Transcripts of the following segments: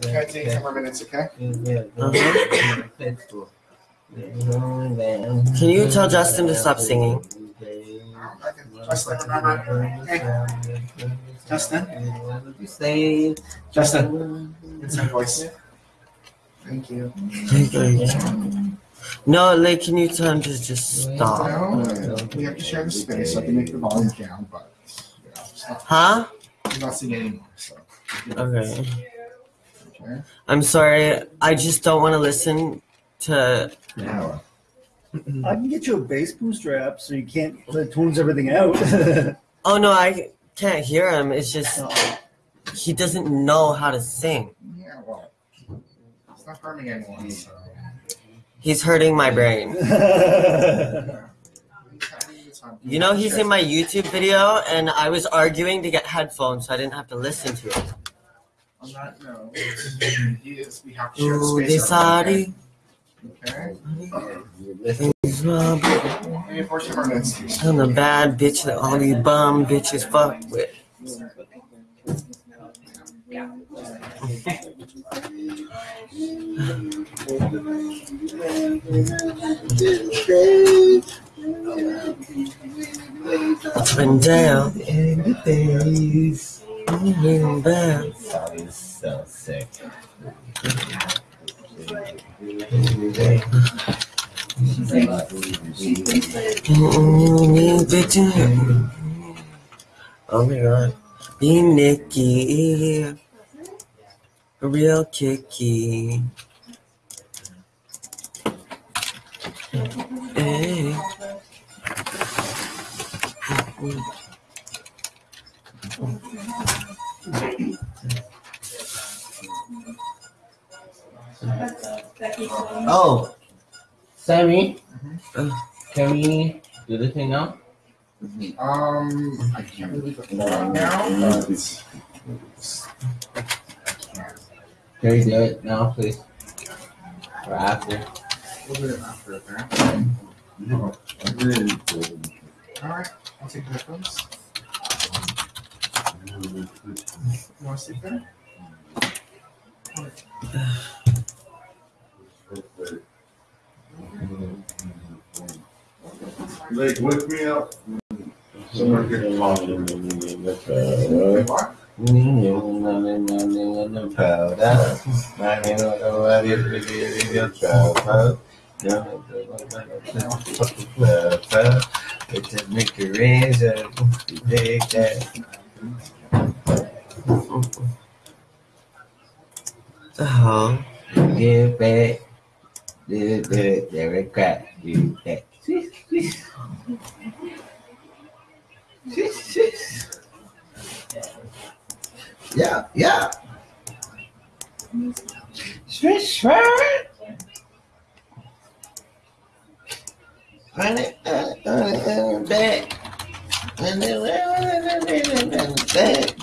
Can I take ten more minutes, okay? Can you tell Justin to stop singing? Justin, remember? Hey, Justin, Say Justin, it's my voice. Thank you. No, like, can you tell him to just stop? No, we have to share the space, so I can make the volume down, but you know, it's not, Huh? he's not singing anymore, so. Okay. I'm sorry. I just don't want to listen to. Now, I can get you a bass booster app so you can't it tunes everything out. Oh no, I can't hear him. It's just he doesn't know how to sing. yeah, well, it's not harming anyone, so. He's hurting my brain. You know, he's in my YouTube video, and I was arguing to get headphones so I didn't have to listen to it. On that note, he is, we have to share Ooh, space. decided. Okay. he's my boy. Maybe for ten more minutes, please. I'm the bad bitch that all these bum bitches fuck with. Up and down in the days. Mm, bad. so sick. Mm, bitch. Oh my god. Be Nikki. Real kicky. Hey. Oh, Sammy, Uh. can we do the thing now? Um, I can't really put it right now, but Can we do it now, please? Or after? we'll do it after, okay? Alright, I'll take the headphones. You wanna sit there? Like, wake me up. Somewhere getting lost in Wait, what? Make a razor, take that. The hell? Give back, the the regret, do that. Yeah, yeah. Swish, swish. Run it, uh, uh, uh, back. And then, uh, uh, back.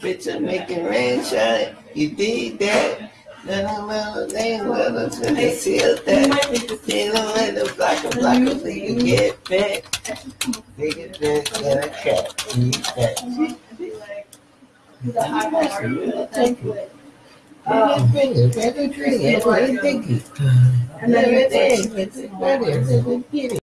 Bitch, I'm making rain shine. You dig that? Then I'm out there, well, I'm gonna seal that. Then I'm at the block of block of you get back. Take it back, and I can't eat that. Um, Finger, finger, tree, it's like a dinky. And like- Everything, it's better, it's a kitty.